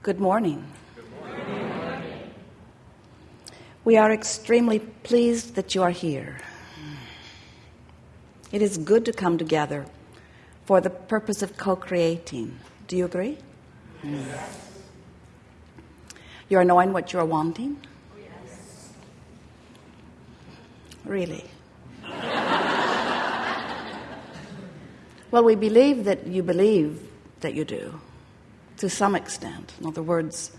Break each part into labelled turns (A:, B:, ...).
A: Good morning. We are extremely pleased that you are here. It is good to come together for the purpose of co creating. Do you agree? Yes. You are knowing what you are wanting? Yes. Really? well, we believe that you believe that you do to some extent. In other words,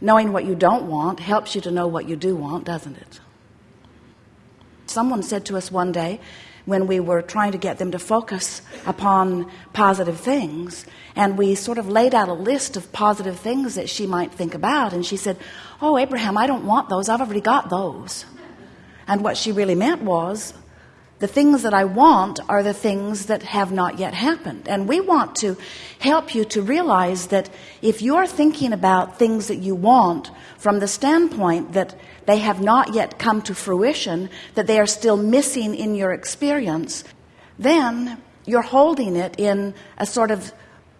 A: knowing what you don't want helps you to know what you do want, doesn't it? Someone said to us one day when we were trying to get them to focus upon positive things, and we sort of laid out a list of positive things that she might think about, and she said, Oh, Abraham, I don't want those. I've already got those. And what she really meant was, the things that I want are the things that have not yet happened. And we want to help you to realize that if you're thinking about things that you want from the standpoint that they have not yet come to fruition, that they are still missing in your experience, then you're holding it in a sort of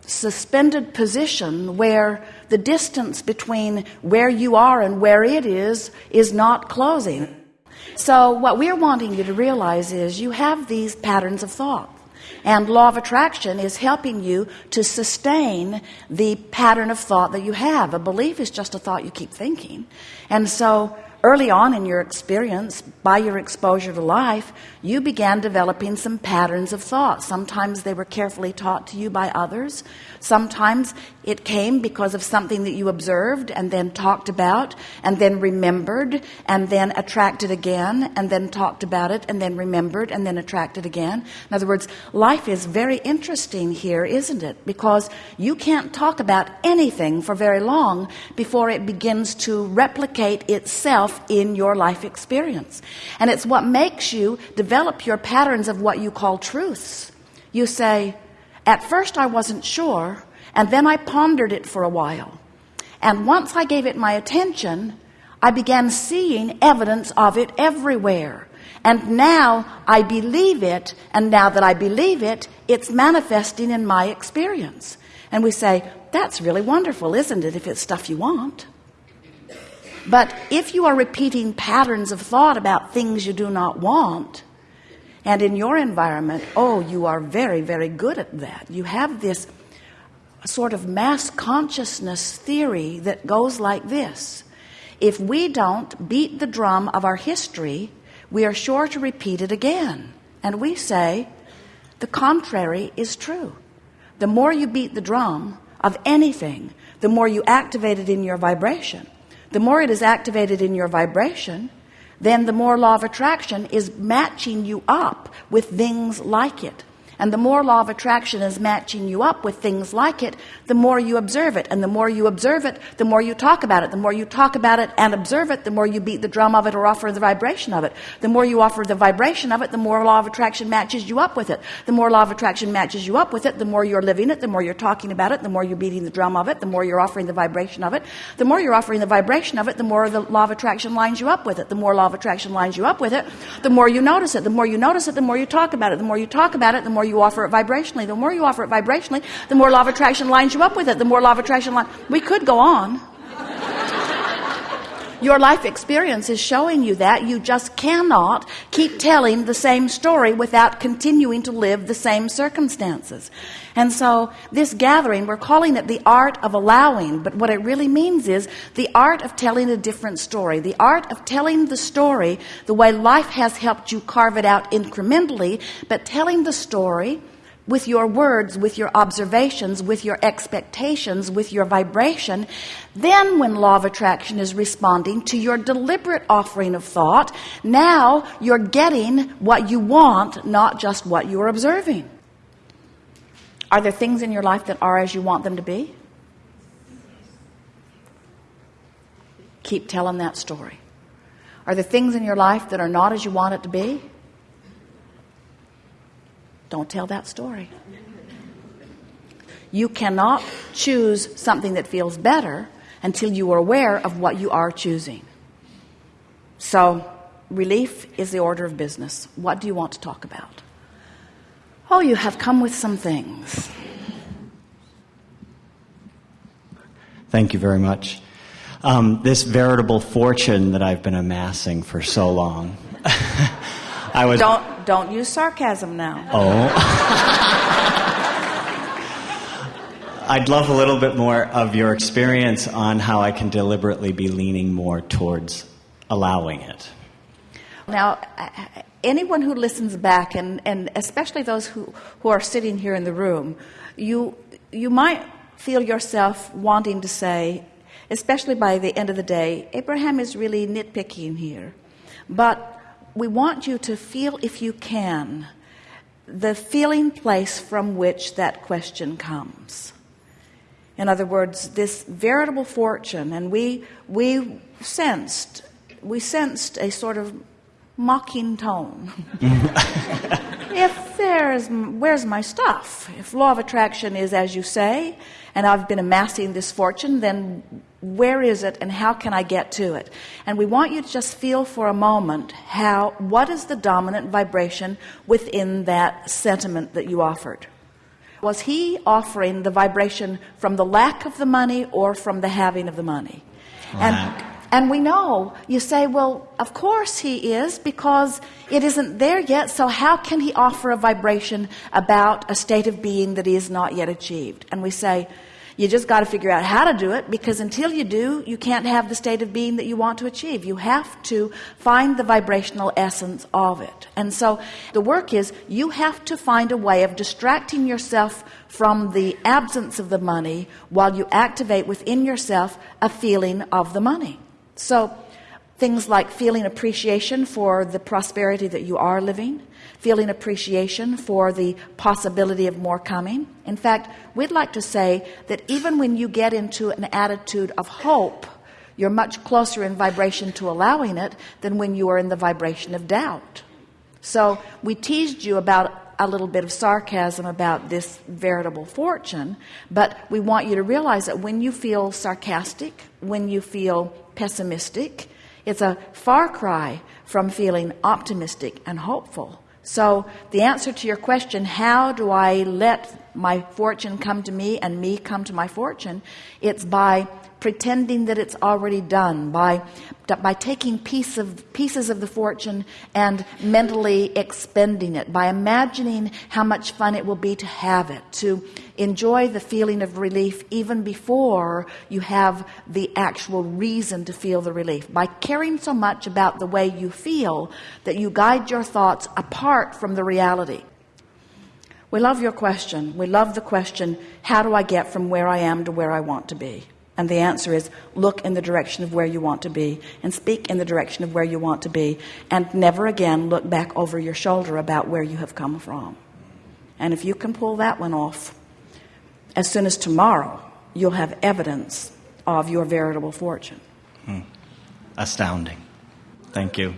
A: suspended position where the distance between where you are and where it is is not closing. So, what we're wanting you to realize is you have these patterns of thought. And law of attraction is helping you to sustain the pattern of thought that you have. A belief is just a thought you keep thinking. And so early on in your experience, by your exposure to life, you began developing some patterns of thought. Sometimes they were carefully taught to you by others. Sometimes it came because of something that you observed and then talked about and then remembered and then attracted again and then talked about it and then remembered and then attracted again. In other words, life is very interesting here, isn't it? Because you can't talk about anything for very long before it begins to replicate itself in your life experience. And it's what makes you develop your patterns of what you call truths. You say, At first I wasn't sure, and then I pondered it for a while. And once I gave it my attention, I began seeing evidence of it everywhere. And now I believe it, and now that I believe it, it's manifesting in my experience. And we say, That's really wonderful, isn't it, if it's stuff you want? But if you are repeating patterns of thought about things you do not want, and in your environment, oh, you are very, very good at that. You have this sort of mass consciousness theory that goes like this if we don't beat the drum of our history, we are sure to repeat it again. And we say the contrary is true. The more you beat the drum of anything, the more you activate it in your vibration the more it is activated in your vibration, then the more law of attraction is matching you up with things like it. And the more law of attraction is matching you up with things like it, the more you observe it. And the more you observe it, the more you talk about it. The more you talk about it and observe it, the more you beat the drum of it or offer the vibration of it. The more you offer the vibration of it, the more law of attraction matches you up with it. The more law of attraction matches you up with it, the more you're living it, the more you're talking about it, the more you're beating the drum of it, the more you're offering the vibration of it. The more you're offering the vibration of it, the more the law of attraction lines you up with it. The more law of attraction lines you up with it, the more you notice it. The more you notice it, the more you talk about it. The more you talk about it, the more more you offer it vibrationally. The more you offer it vibrationally, the more law of attraction lines you up with it. The more law of attraction line. We could go on. Your life experience is showing you that. You just cannot keep telling the same story without continuing to live the same circumstances. And so, this gathering, we're calling it the art of allowing, but what it really means is the art of telling a different story. The art of telling the story the way life has helped you carve it out incrementally, but telling the story with your words, with your observations, with your expectations, with your vibration, then when law of attraction is responding to your deliberate offering of thought, now you're getting what you want, not just what you're observing. Are there things in your life that are as you want them to be? Keep telling that story. Are there things in your life that are not as you want it to be? Don't tell that story. You cannot choose something that feels better until you are aware of what you are choosing. So, relief is the order of business. What do you want to talk about? Oh, you have come with some things.
B: Thank you very much. Um, this veritable fortune that I've been amassing for so long. I was.
A: Don't don't use sarcasm now.
B: Oh. I'd love a little bit more of your experience on how I can deliberately be leaning more towards allowing it.
A: Now, anyone who listens back, and, and especially those who, who are sitting here in the room, you, you might feel yourself wanting to say, especially by the end of the day, Abraham is really nitpicking here. But we want you to feel, if you can, the feeling place from which that question comes. In other words, this veritable fortune, and we, we sensed, we sensed a sort of mocking tone. if there's, where's my stuff? If law of attraction is as you say, and I've been amassing this fortune, then where is it and how can I get to it? And we want you to just feel for a moment how, what is the dominant vibration within that sentiment that you offered? Was he offering the vibration from the lack of the money or from the having of the money?
B: Lack.
A: And, and we know, you say, well, of course he is because it isn't there yet. So how can he offer a vibration about a state of being that he has not yet achieved? And we say, you just got to figure out how to do it because until you do, you can't have the state of being that you want to achieve. You have to find the vibrational essence of it. And so the work is you have to find a way of distracting yourself from the absence of the money while you activate within yourself a feeling of the money. So things like feeling appreciation for the prosperity that you are living feeling appreciation for the possibility of more coming. In fact, we'd like to say that even when you get into an attitude of hope, you're much closer in vibration to allowing it than when you are in the vibration of doubt. So we teased you about a little bit of sarcasm about this veritable fortune, but we want you to realize that when you feel sarcastic, when you feel pessimistic, it's a far cry from feeling optimistic and hopeful. So the answer to your question, how do I let my fortune come to me and me come to my fortune? It's by pretending that it's already done by by taking piece of pieces of the fortune and mentally expending it by imagining how much fun it will be to have it to enjoy the feeling of relief even before you have the actual reason to feel the relief. By caring so much about the way you feel that you guide your thoughts apart from the reality. We love your question. We love the question how do I get from where I am to where I want to be and the answer is look in the direction of where you want to be and speak in the direction of where you want to be and never again look back over your shoulder about where you have come from. And if you can pull that one off, as soon as tomorrow, you'll have evidence of your veritable fortune.
B: Hmm. Astounding. Thank you.